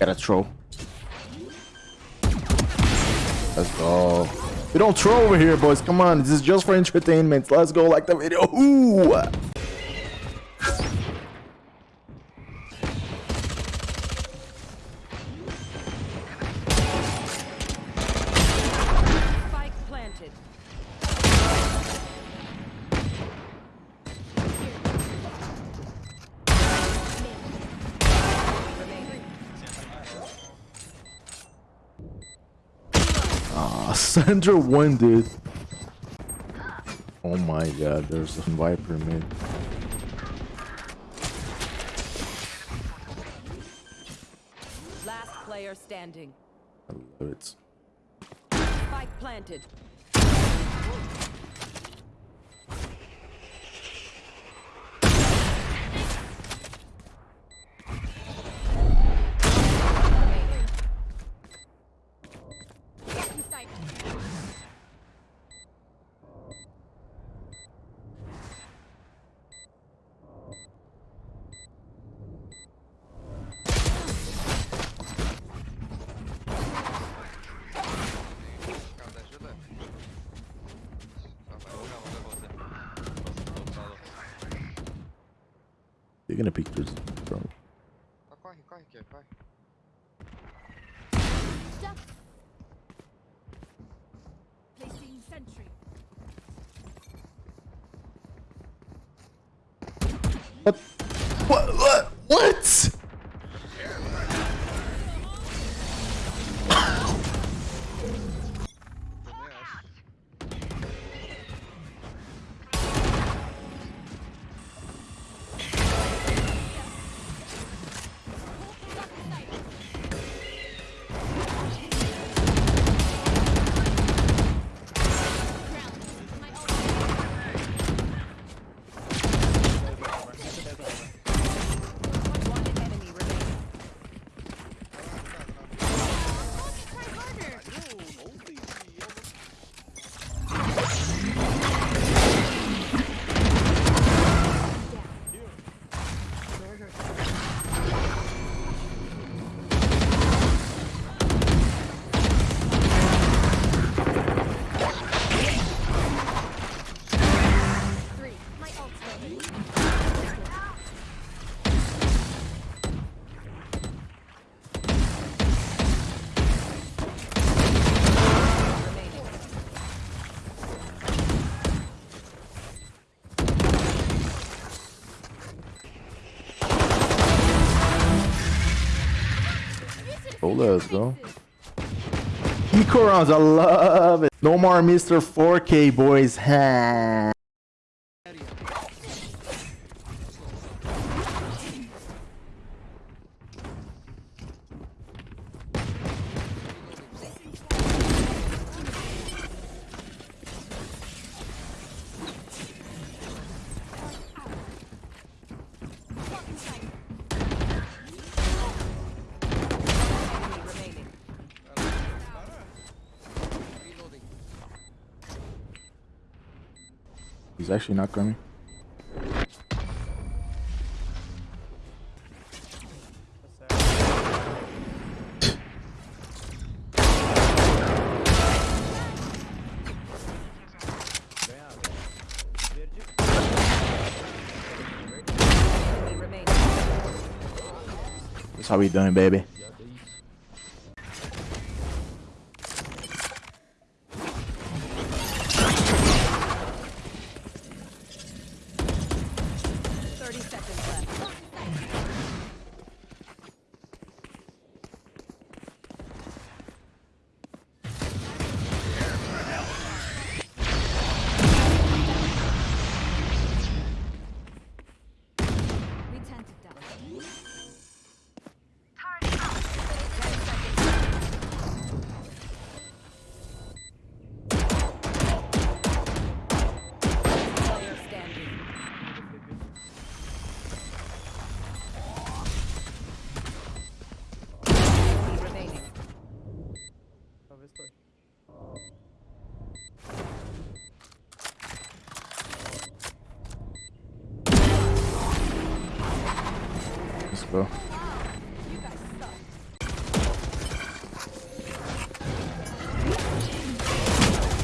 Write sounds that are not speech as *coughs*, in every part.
Gotta throw. Let's go. We don't throw over here, boys. Come on. This is just for entertainment. Let's go like the video. Ooh. Sandra won, dude. Oh my god, there's a Viper mid. Last player standing. I love it. Spike planted. Gonna pick this, bro. Corre, corre sentry. What? What? What? What? Let's go. Rounds, I love it. No more Mr. 4K, boys. He's actually not coming. That's how we doing, baby.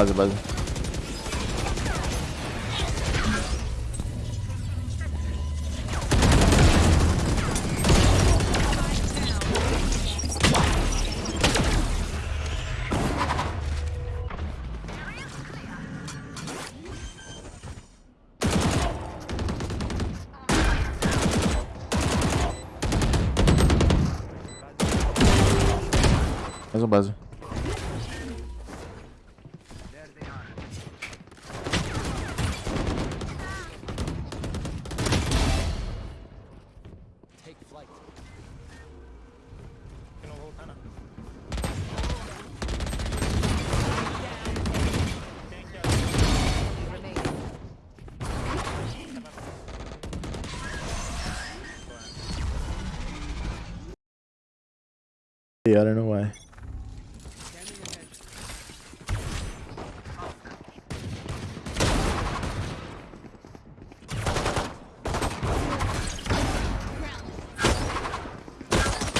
Base, base. Mais um base. Remaining. Yeah, I don't know why.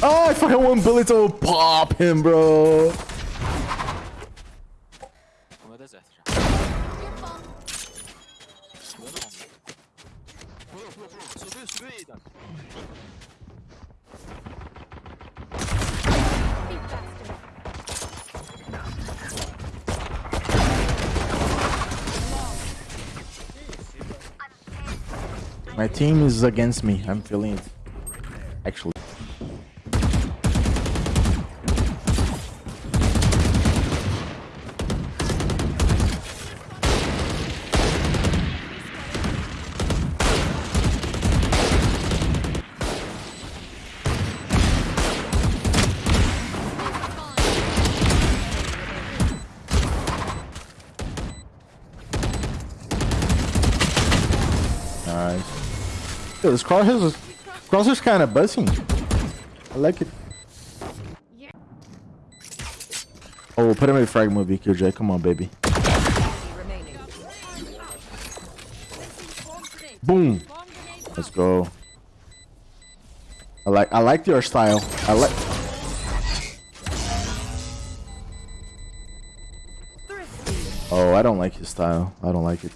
Oh, I fucking one bullet to pop him, bro. My team is against me. I'm feeling it. Actually. Yo, this crosshair's crosshair's kind of buzzing. I like it. Oh, put him in frag movie, QJ. Come on, baby. Boom. Let's go. I like I like your style. I like Oh, I don't like his style. I don't like it.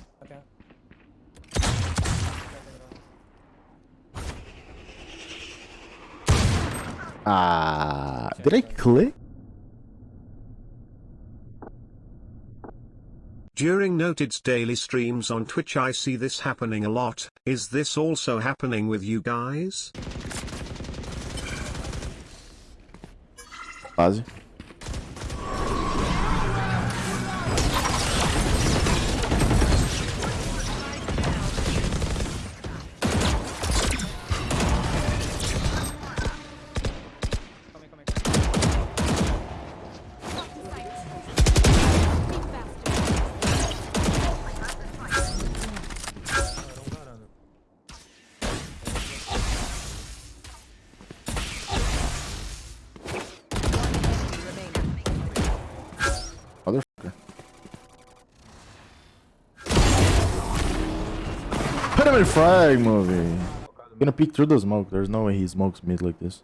Ah, did I click? During Noted's daily streams on Twitch I see this happening a lot, is this also happening with you guys? Base. Put him in frag movie. Gonna peek through the smoke. There's no way he smokes mid like this.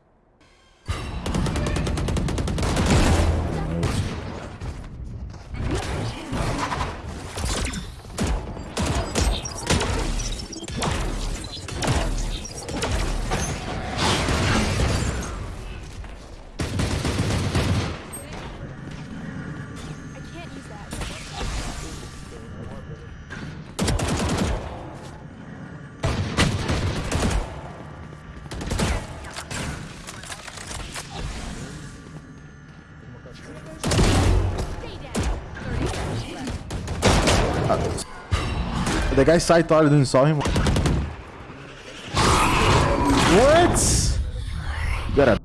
The guy side thought I didn't saw him. What? You gotta.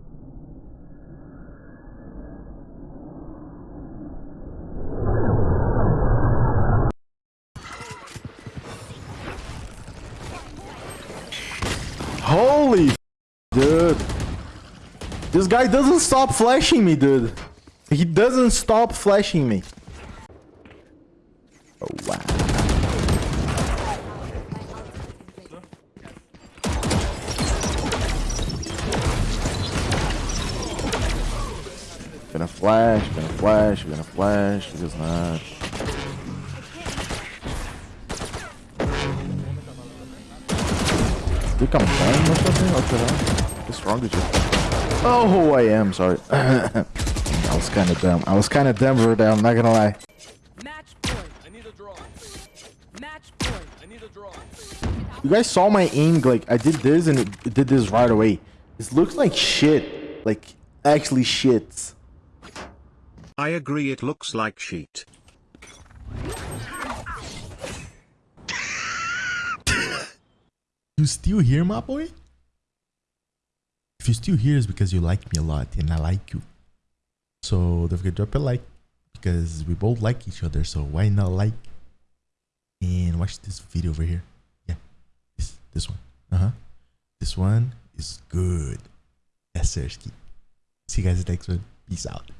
Holy dude. This guy doesn't stop flashing me, dude. He doesn't stop flashing me. Gonna flash, gonna flash, gonna flash, because not. Think I'm playing or something? Okay, what's wrong with you? Oh, I am, sorry. *coughs* I was kind of dumb. I was kind of dumb right there, I'm not gonna lie. You guys saw my aim, like, I did this and it did this right away. This looks like shit. Like, actually shit. I agree it looks like sheet. You still here, my boy? If you still here, it's because you like me a lot and I like you. So don't forget to drop a like because we both like each other. So why not like and watch this video over here? Yeah, this this one. Uh huh. This one is good. Yes, sir. See you guys next one. Peace out.